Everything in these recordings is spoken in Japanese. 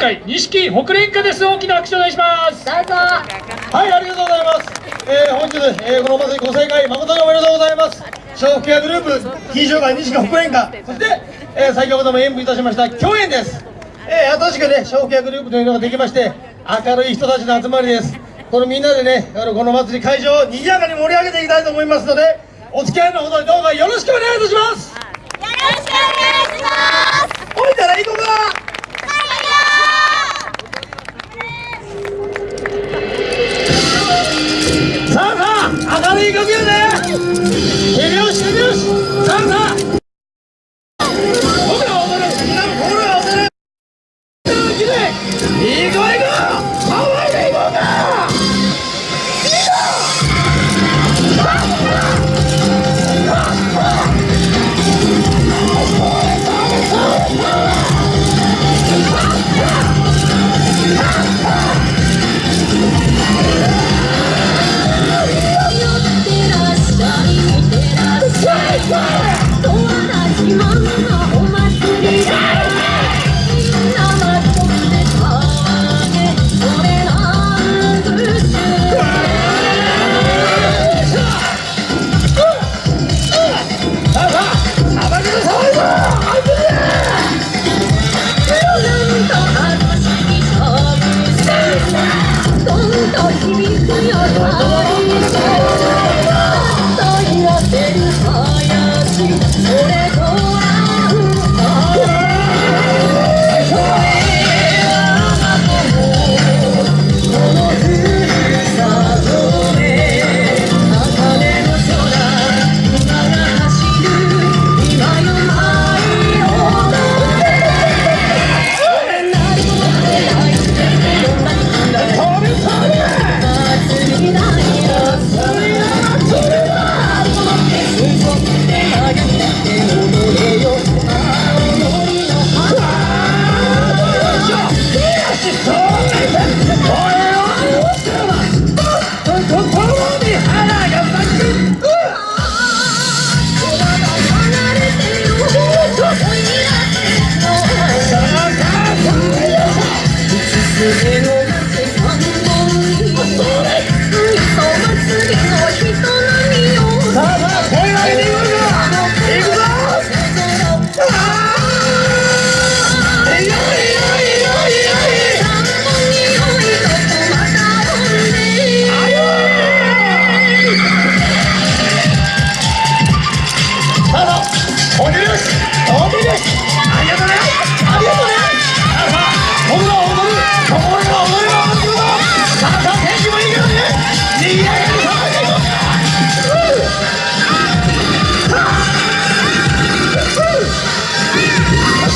会錦北連歌です大きな拍手お願いしますどうぞはい、ありがとうございます。えー、本日、えー、このお祭りご盛会誠におめでとうございます。笑福屋グループ、金賞会西川北演歌、そして、えー、先ほども演舞いたしました共演です。えー、新しくね、笑福屋グループというのができまして、明るい人たちの集まりです。このみんなでね、この祭り会場を賑やかに盛り上げていきたいと思いますので、お付き合いのほどどうかよろしくお願いいたします。よろしくお願いします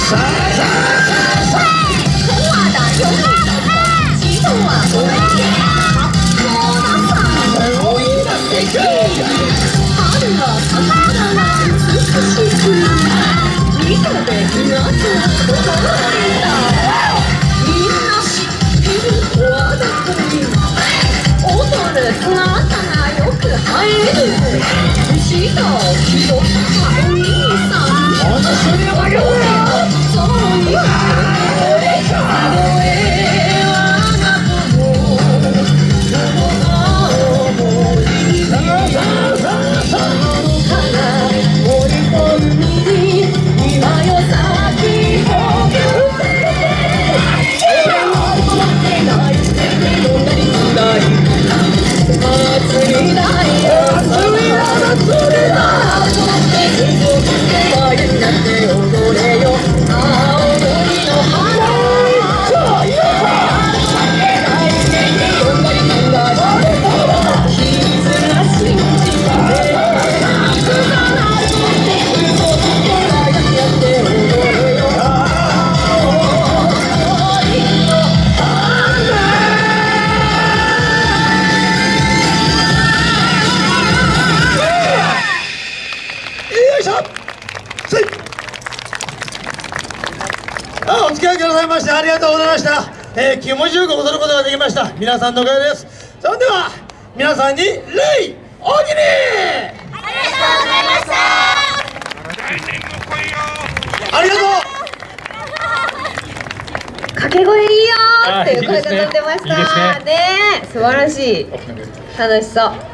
あさあ。ほん。してありがとうございました、えー、気持ちよく踊ることができました。皆さんのおかげです。それでは皆さんに礼おおきにありがとう掛け声いいよーっていう声があいいですね。飛んでました。いいですねえ素晴らしい。楽しそう